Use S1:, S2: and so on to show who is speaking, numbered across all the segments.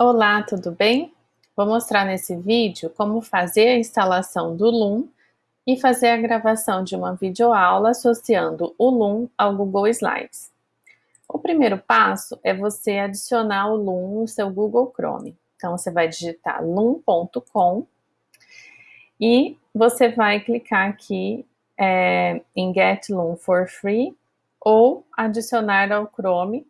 S1: Olá, tudo bem? Vou mostrar nesse vídeo como fazer a instalação do Loom e fazer a gravação de uma videoaula associando o Loom ao Google Slides. O primeiro passo é você adicionar o Loom no seu Google Chrome. Então, você vai digitar loom.com e você vai clicar aqui é, em Get Loom for Free ou adicionar ao Chrome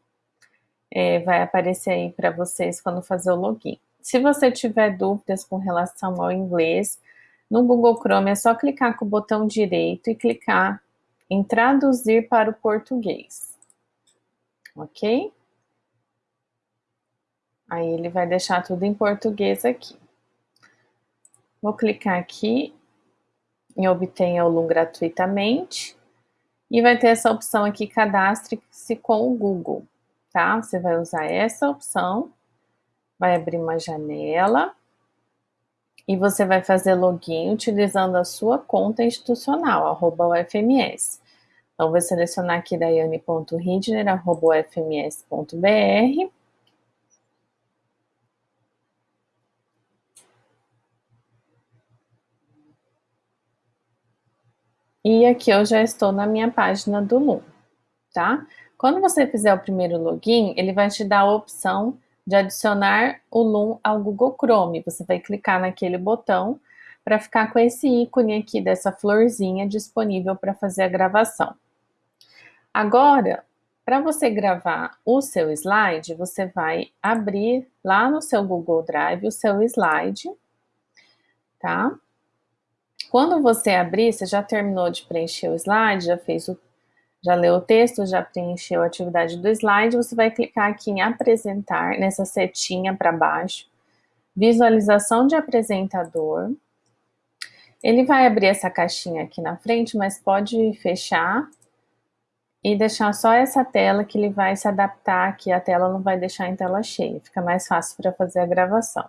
S1: é, vai aparecer aí para vocês quando fazer o login. Se você tiver dúvidas com relação ao inglês, no Google Chrome é só clicar com o botão direito e clicar em traduzir para o português. Ok? Aí ele vai deixar tudo em português aqui. Vou clicar aqui em obter o Loom gratuitamente e vai ter essa opção aqui, cadastre-se com o Google tá? Você vai usar essa opção, vai abrir uma janela e você vai fazer login utilizando a sua conta institucional, arroba UFMS. Então, vou selecionar aqui daiane.ridner, arroba ufms.br. E aqui eu já estou na minha página do Loom, tá? Quando você fizer o primeiro login, ele vai te dar a opção de adicionar o Loom ao Google Chrome. Você vai clicar naquele botão para ficar com esse ícone aqui dessa florzinha disponível para fazer a gravação. Agora, para você gravar o seu slide, você vai abrir lá no seu Google Drive o seu slide, tá? Quando você abrir, você já terminou de preencher o slide, já fez o já leu o texto, já preencheu a atividade do slide, você vai clicar aqui em apresentar, nessa setinha para baixo, visualização de apresentador. Ele vai abrir essa caixinha aqui na frente, mas pode fechar e deixar só essa tela que ele vai se adaptar aqui, a tela não vai deixar em tela cheia, fica mais fácil para fazer a gravação.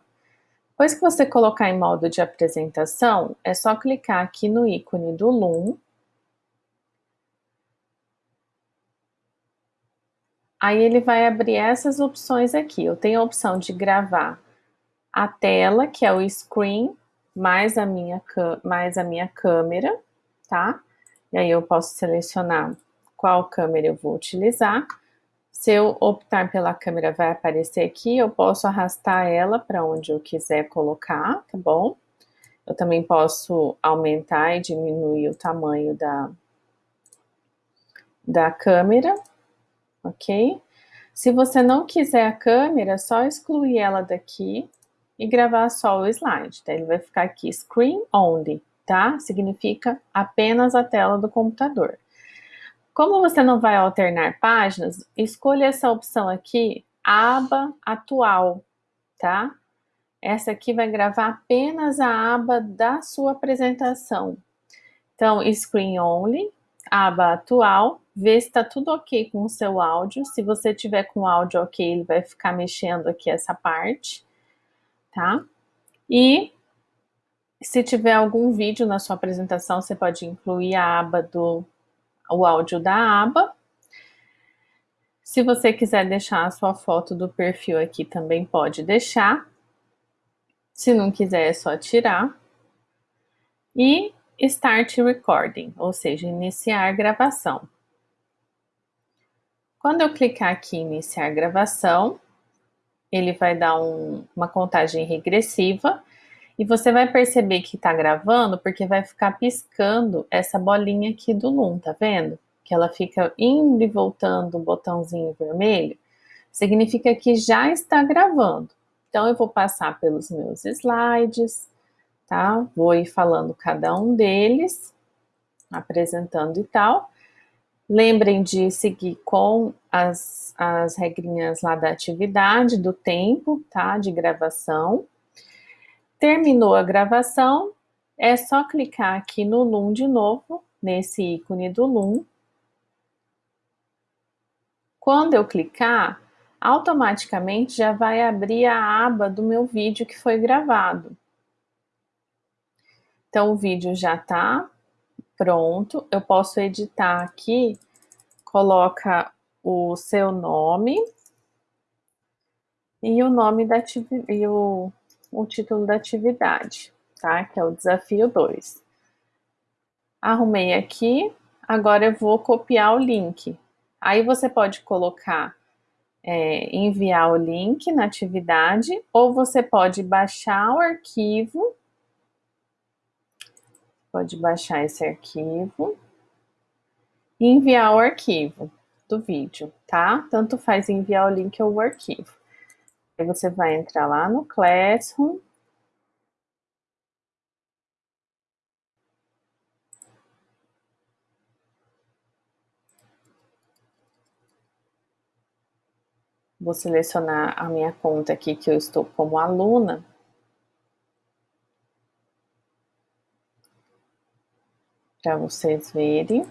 S1: Depois que você colocar em modo de apresentação, é só clicar aqui no ícone do Loom, Aí ele vai abrir essas opções aqui. Eu tenho a opção de gravar a tela, que é o screen, mais a minha, mais a minha câmera, tá? E aí eu posso selecionar qual câmera eu vou utilizar. Se eu optar pela câmera, vai aparecer aqui, eu posso arrastar ela para onde eu quiser colocar, tá bom? Eu também posso aumentar e diminuir o tamanho da, da câmera, ok? Se você não quiser a câmera, é só excluir ela daqui e gravar só o slide, tá? Ele vai ficar aqui, screen only, tá? Significa apenas a tela do computador. Como você não vai alternar páginas, escolha essa opção aqui, aba atual, tá? Essa aqui vai gravar apenas a aba da sua apresentação. Então, screen only, aba atual, ver se está tudo ok com o seu áudio. Se você tiver com o áudio ok, ele vai ficar mexendo aqui essa parte, tá? E se tiver algum vídeo na sua apresentação, você pode incluir a aba do o áudio da aba. Se você quiser deixar a sua foto do perfil aqui, também pode deixar. Se não quiser, é só tirar. E Start Recording, ou seja, iniciar gravação. Quando eu clicar aqui em iniciar gravação, ele vai dar um, uma contagem regressiva e você vai perceber que está gravando porque vai ficar piscando essa bolinha aqui do Loom, tá vendo? Que ela fica indo e voltando o botãozinho vermelho, significa que já está gravando. Então eu vou passar pelos meus slides, tá? Vou ir falando cada um deles, apresentando e tal. Lembrem de seguir com as, as regrinhas lá da atividade, do tempo, tá? De gravação. Terminou a gravação, é só clicar aqui no Loom de novo, nesse ícone do Loom. Quando eu clicar, automaticamente já vai abrir a aba do meu vídeo que foi gravado. Então, o vídeo já está pronto. Eu posso editar aqui, coloca o seu nome, e o nome da e o, o título da atividade, tá? Que é o desafio 2. Arrumei aqui, agora eu vou copiar o link. Aí você pode colocar, é, enviar o link na atividade, ou você pode baixar o arquivo, pode baixar esse arquivo e enviar o arquivo do vídeo, tá? Tanto faz enviar o link ou o arquivo. Aí você vai entrar lá no Classroom. Vou selecionar a minha conta aqui que eu estou como aluna. Para vocês verem.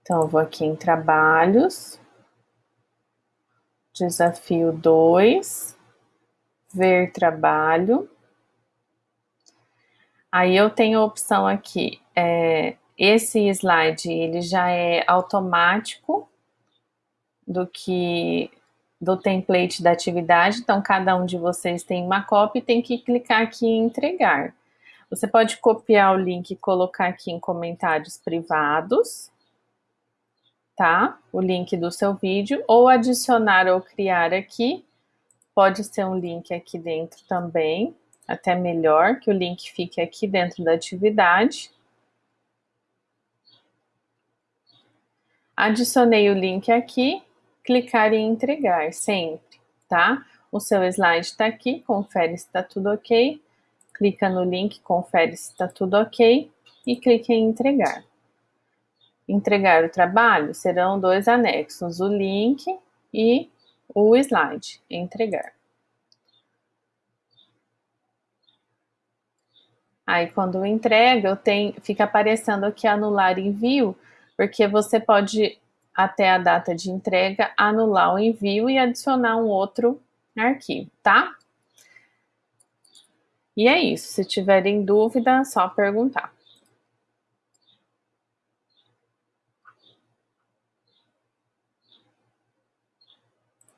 S1: Então, vou aqui em trabalhos. Desafio 2, ver trabalho. Aí eu tenho a opção aqui, é, esse slide ele já é automático do que do template da atividade, então cada um de vocês tem uma cópia e tem que clicar aqui em entregar. Você pode copiar o link e colocar aqui em comentários privados, tá? O link do seu vídeo, ou adicionar ou criar aqui. Pode ser um link aqui dentro também, até melhor que o link fique aqui dentro da atividade. Adicionei o link aqui, clicar em entregar sempre, tá? O seu slide está aqui, confere se está tudo ok. Clica no link, confere se está tudo ok e clica em entregar entregar o trabalho, serão dois anexos, o link e o slide, entregar. Aí, quando entrega, eu tenho, fica aparecendo aqui anular envio, porque você pode, até a data de entrega, anular o envio e adicionar um outro arquivo, tá? E é isso. Se tiverem dúvida, é só perguntar.